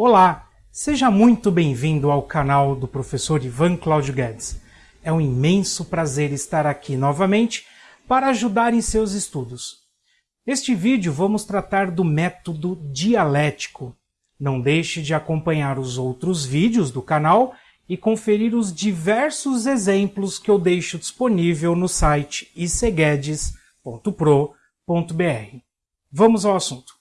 Olá, seja muito bem-vindo ao canal do professor Ivan Cláudio Guedes. É um imenso prazer estar aqui novamente para ajudar em seus estudos. Neste vídeo vamos tratar do método dialético. Não deixe de acompanhar os outros vídeos do canal e conferir os diversos exemplos que eu deixo disponível no site iceguedes.pro.br. Vamos ao assunto.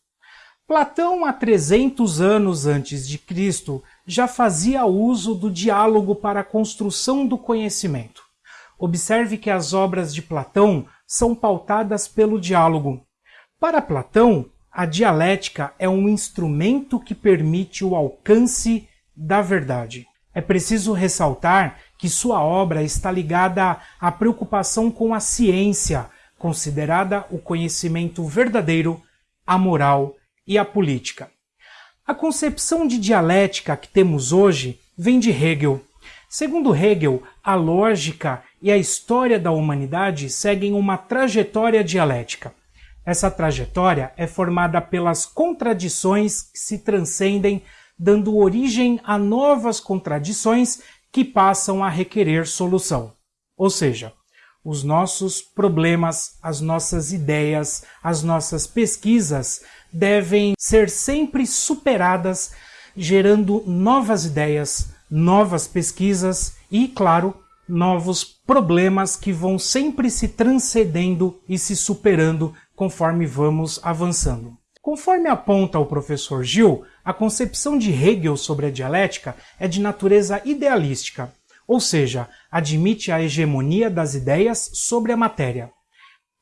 Platão, há 300 anos antes de Cristo, já fazia uso do diálogo para a construção do conhecimento. Observe que as obras de Platão são pautadas pelo diálogo. Para Platão, a dialética é um instrumento que permite o alcance da verdade. É preciso ressaltar que sua obra está ligada à preocupação com a ciência, considerada o conhecimento verdadeiro, a moral e a política. A concepção de dialética que temos hoje vem de Hegel. Segundo Hegel, a lógica e a história da humanidade seguem uma trajetória dialética. Essa trajetória é formada pelas contradições que se transcendem dando origem a novas contradições que passam a requerer solução. Ou seja, os nossos problemas, as nossas ideias, as nossas pesquisas devem ser sempre superadas, gerando novas ideias, novas pesquisas e, claro, novos problemas que vão sempre se transcendendo e se superando conforme vamos avançando. Conforme aponta o professor Gil, a concepção de Hegel sobre a dialética é de natureza idealística, ou seja, admite a hegemonia das ideias sobre a matéria.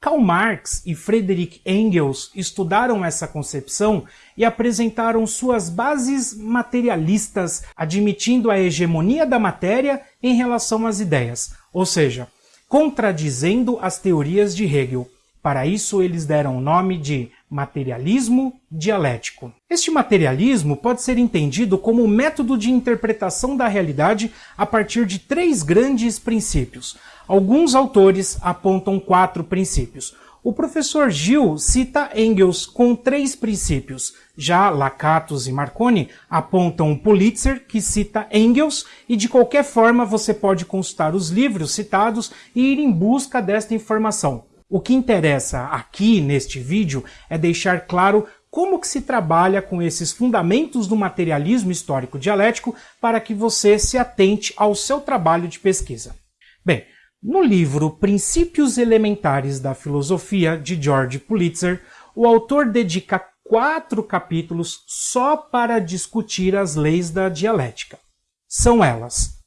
Karl Marx e Friedrich Engels estudaram essa concepção e apresentaram suas bases materialistas, admitindo a hegemonia da matéria em relação às ideias, ou seja, contradizendo as teorias de Hegel. Para isso, eles deram o nome de materialismo dialético. Este materialismo pode ser entendido como um método de interpretação da realidade a partir de três grandes princípios. Alguns autores apontam quatro princípios. O professor Gil cita Engels com três princípios. Já Lakatos e Marconi apontam Pulitzer, que cita Engels, e de qualquer forma você pode consultar os livros citados e ir em busca desta informação. O que interessa aqui neste vídeo é deixar claro como que se trabalha com esses fundamentos do materialismo histórico dialético para que você se atente ao seu trabalho de pesquisa. Bem, no livro Princípios Elementares da Filosofia, de George Pulitzer, o autor dedica quatro capítulos só para discutir as leis da dialética. São elas: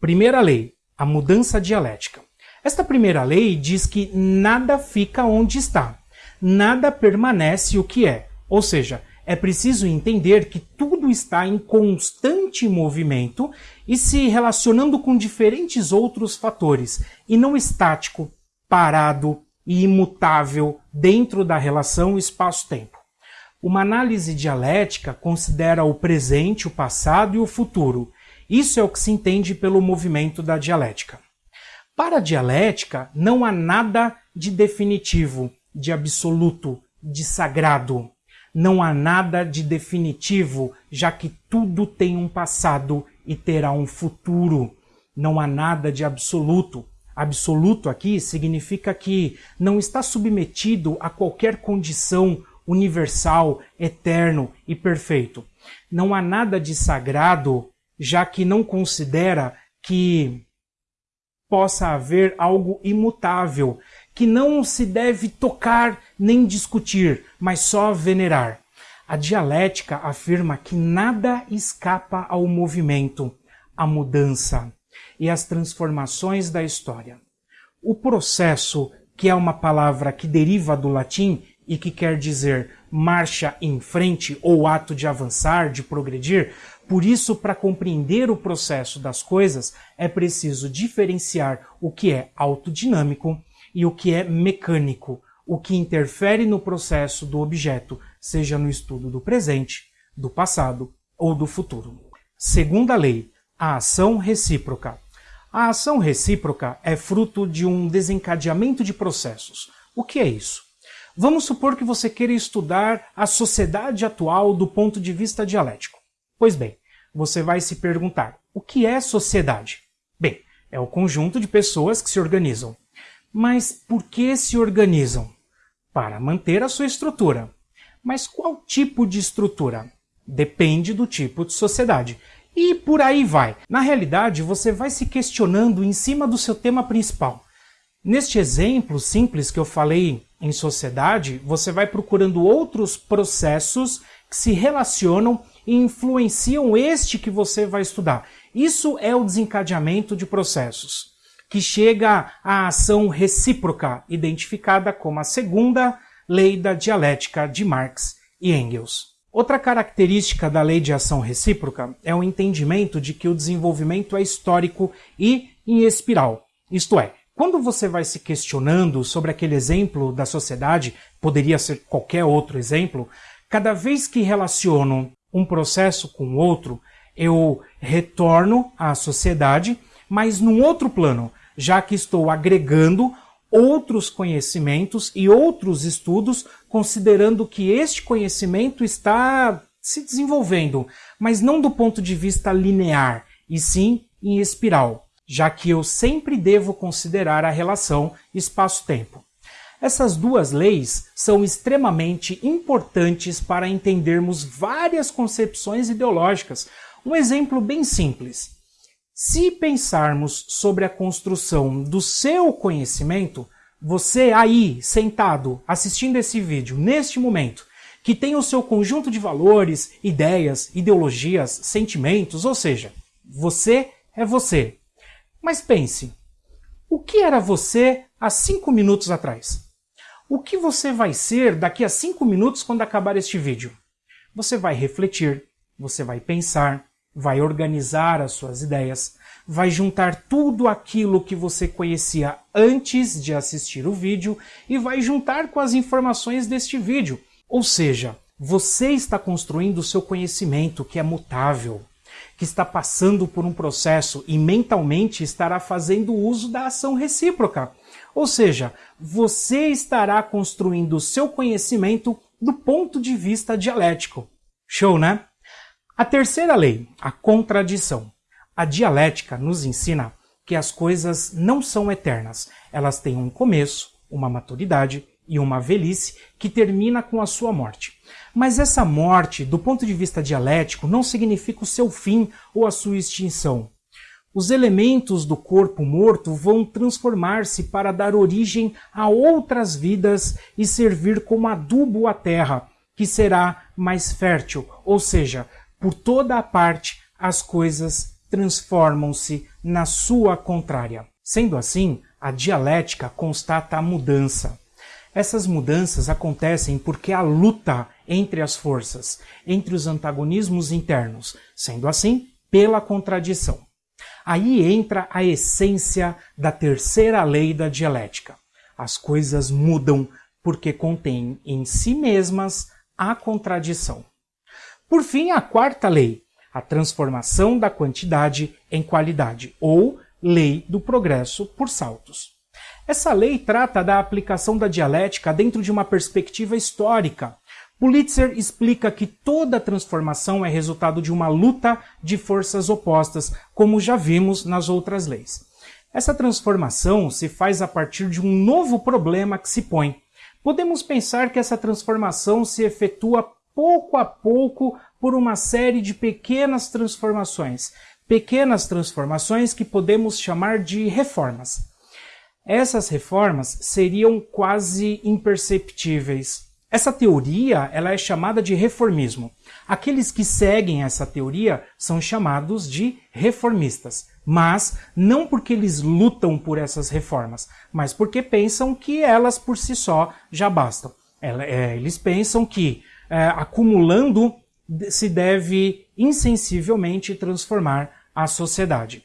Primeira lei, a mudança dialética. Esta primeira lei diz que nada fica onde está, nada permanece o que é. Ou seja, é preciso entender que tudo está em constante movimento e se relacionando com diferentes outros fatores, e não estático, parado e imutável dentro da relação espaço-tempo. Uma análise dialética considera o presente, o passado e o futuro. Isso é o que se entende pelo movimento da dialética. Para a dialética, não há nada de definitivo, de absoluto, de sagrado. Não há nada de definitivo, já que tudo tem um passado e terá um futuro. Não há nada de absoluto. Absoluto aqui significa que não está submetido a qualquer condição universal, eterno e perfeito. Não há nada de sagrado, já que não considera que possa haver algo imutável, que não se deve tocar nem discutir, mas só venerar. A dialética afirma que nada escapa ao movimento, à mudança e às transformações da história. O processo, que é uma palavra que deriva do latim e que quer dizer marcha em frente ou ato de avançar, de progredir, por isso, para compreender o processo das coisas, é preciso diferenciar o que é autodinâmico e o que é mecânico, o que interfere no processo do objeto, seja no estudo do presente, do passado ou do futuro. Segunda lei, a ação recíproca. A ação recíproca é fruto de um desencadeamento de processos. O que é isso? Vamos supor que você queira estudar a sociedade atual do ponto de vista dialético. Pois bem, você vai se perguntar: o que é sociedade? Bem, é o conjunto de pessoas que se organizam. Mas por que se organizam? Para manter a sua estrutura. Mas qual tipo de estrutura? Depende do tipo de sociedade. E por aí vai. Na realidade, você vai se questionando em cima do seu tema principal. Neste exemplo simples que eu falei em sociedade, você vai procurando outros processos que se relacionam e influenciam este que você vai estudar. Isso é o desencadeamento de processos, que chega à ação recíproca, identificada como a segunda lei da dialética de Marx e Engels. Outra característica da lei de ação recíproca é o entendimento de que o desenvolvimento é histórico e em espiral. Isto é, quando você vai se questionando sobre aquele exemplo da sociedade, poderia ser qualquer outro exemplo, cada vez que relaciono um processo com outro, eu retorno à sociedade, mas num outro plano, já que estou agregando outros conhecimentos e outros estudos, considerando que este conhecimento está se desenvolvendo, mas não do ponto de vista linear, e sim em espiral, já que eu sempre devo considerar a relação espaço-tempo. Essas duas leis são extremamente importantes para entendermos várias concepções ideológicas. Um exemplo bem simples. Se pensarmos sobre a construção do seu conhecimento, você aí, sentado, assistindo esse vídeo, neste momento, que tem o seu conjunto de valores, ideias, ideologias, sentimentos, ou seja, você é você. Mas pense, o que era você há cinco minutos atrás? O que você vai ser daqui a 5 minutos quando acabar este vídeo? Você vai refletir, você vai pensar, vai organizar as suas ideias, vai juntar tudo aquilo que você conhecia antes de assistir o vídeo e vai juntar com as informações deste vídeo. Ou seja, você está construindo o seu conhecimento que é mutável, que está passando por um processo e mentalmente estará fazendo uso da ação recíproca. Ou seja, você estará construindo o seu conhecimento do ponto de vista dialético. Show, né? A terceira lei, a contradição. A dialética nos ensina que as coisas não são eternas. Elas têm um começo, uma maturidade e uma velhice que termina com a sua morte. Mas essa morte, do ponto de vista dialético, não significa o seu fim ou a sua extinção os elementos do corpo morto vão transformar-se para dar origem a outras vidas e servir como adubo à terra, que será mais fértil, ou seja, por toda a parte as coisas transformam-se na sua contrária. Sendo assim, a dialética constata a mudança. Essas mudanças acontecem porque há luta entre as forças, entre os antagonismos internos, sendo assim, pela contradição. Aí entra a essência da terceira lei da dialética. As coisas mudam porque contêm em si mesmas a contradição. Por fim, a quarta lei, a transformação da quantidade em qualidade, ou lei do progresso por saltos. Essa lei trata da aplicação da dialética dentro de uma perspectiva histórica, Pulitzer explica que toda transformação é resultado de uma luta de forças opostas, como já vimos nas outras leis. Essa transformação se faz a partir de um novo problema que se põe. Podemos pensar que essa transformação se efetua pouco a pouco por uma série de pequenas transformações, pequenas transformações que podemos chamar de reformas. Essas reformas seriam quase imperceptíveis, essa teoria ela é chamada de reformismo. Aqueles que seguem essa teoria são chamados de reformistas, mas não porque eles lutam por essas reformas, mas porque pensam que elas por si só já bastam. É, eles pensam que é, acumulando se deve insensivelmente transformar a sociedade.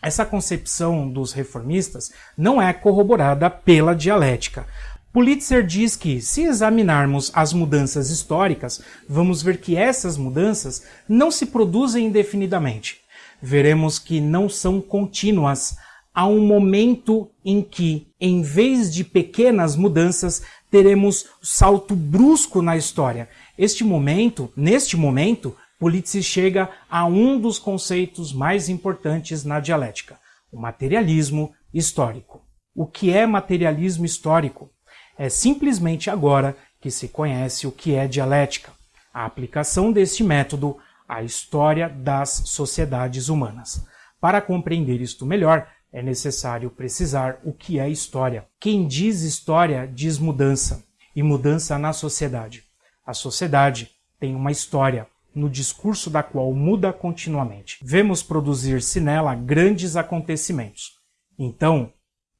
Essa concepção dos reformistas não é corroborada pela dialética. Pulitzer diz que, se examinarmos as mudanças históricas, vamos ver que essas mudanças não se produzem indefinidamente. Veremos que não são contínuas. Há um momento em que, em vez de pequenas mudanças, teremos salto brusco na história. Este momento, neste momento, Pulitzer chega a um dos conceitos mais importantes na dialética, o materialismo histórico. O que é materialismo histórico? É simplesmente agora que se conhece o que é dialética, a aplicação deste método à história das sociedades humanas. Para compreender isto melhor, é necessário precisar o que é história. Quem diz história diz mudança, e mudança na sociedade. A sociedade tem uma história, no discurso da qual muda continuamente. Vemos produzir-se nela grandes acontecimentos. Então,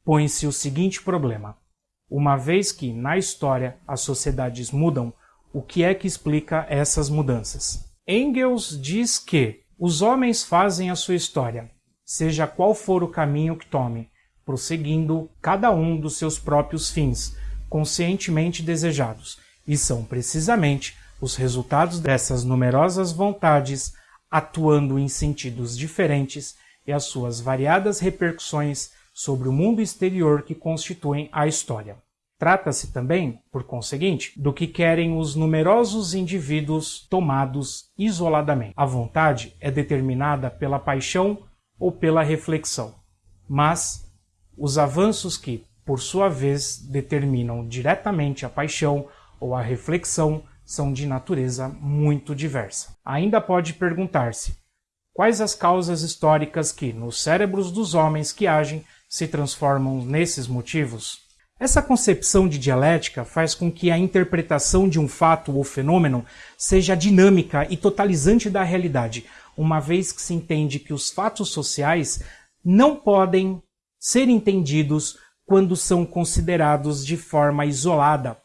põe-se o seguinte problema: uma vez que, na história, as sociedades mudam, o que é que explica essas mudanças? Engels diz que os homens fazem a sua história, seja qual for o caminho que tome, prosseguindo cada um dos seus próprios fins, conscientemente desejados, e são precisamente os resultados dessas numerosas vontades atuando em sentidos diferentes e as suas variadas repercussões sobre o mundo exterior que constituem a história. Trata-se também, por conseguinte, do que querem os numerosos indivíduos tomados isoladamente. A vontade é determinada pela paixão ou pela reflexão, mas os avanços que, por sua vez, determinam diretamente a paixão ou a reflexão são de natureza muito diversa. Ainda pode perguntar-se quais as causas históricas que, nos cérebros dos homens que agem, se transformam nesses motivos? Essa concepção de dialética faz com que a interpretação de um fato ou fenômeno seja dinâmica e totalizante da realidade, uma vez que se entende que os fatos sociais não podem ser entendidos quando são considerados de forma isolada.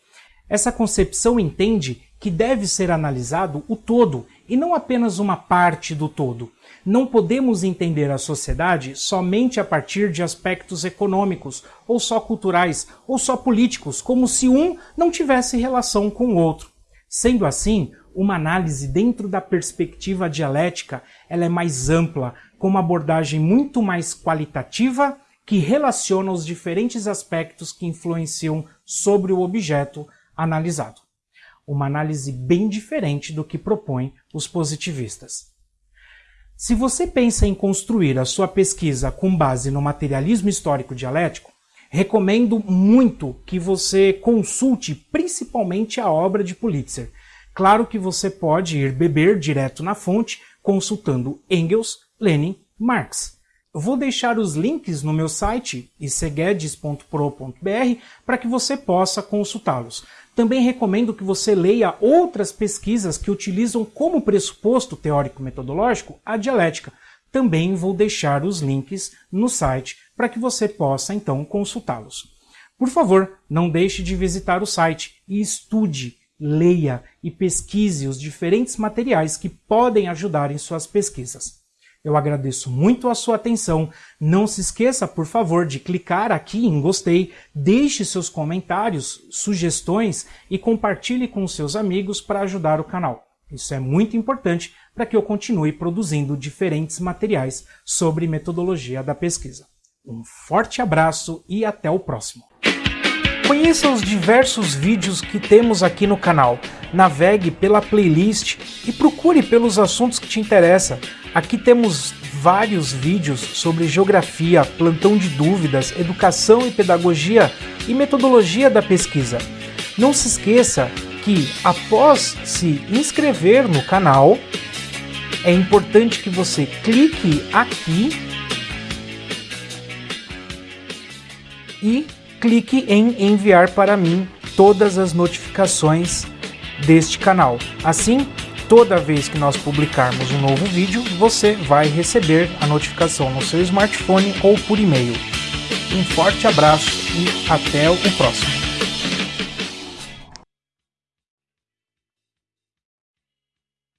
Essa concepção entende que deve ser analisado o todo e não apenas uma parte do todo. Não podemos entender a sociedade somente a partir de aspectos econômicos, ou só culturais, ou só políticos, como se um não tivesse relação com o outro. Sendo assim, uma análise dentro da perspectiva dialética ela é mais ampla, com uma abordagem muito mais qualitativa que relaciona os diferentes aspectos que influenciam sobre o objeto analisado uma análise bem diferente do que propõem os positivistas. Se você pensa em construir a sua pesquisa com base no materialismo histórico dialético, recomendo muito que você consulte principalmente a obra de Pulitzer. Claro que você pode ir beber direto na fonte consultando Engels, Lenin, Marx. Eu vou deixar os links no meu site iceguedes.pro.br para que você possa consultá-los. Também recomendo que você leia outras pesquisas que utilizam como pressuposto teórico-metodológico a dialética. Também vou deixar os links no site para que você possa então consultá-los. Por favor, não deixe de visitar o site e estude, leia e pesquise os diferentes materiais que podem ajudar em suas pesquisas. Eu agradeço muito a sua atenção. Não se esqueça, por favor, de clicar aqui em gostei, deixe seus comentários, sugestões e compartilhe com seus amigos para ajudar o canal. Isso é muito importante para que eu continue produzindo diferentes materiais sobre metodologia da pesquisa. Um forte abraço e até o próximo. Conheça os diversos vídeos que temos aqui no canal. Navegue pela playlist e procure pelos assuntos que te interessam. Aqui temos vários vídeos sobre geografia, plantão de dúvidas, educação e pedagogia e metodologia da pesquisa. Não se esqueça que após se inscrever no canal, é importante que você clique aqui e clique em enviar para mim todas as notificações deste canal. Assim, toda vez que nós publicarmos um novo vídeo, você vai receber a notificação no seu smartphone ou por e-mail. Um forte abraço e até o próximo.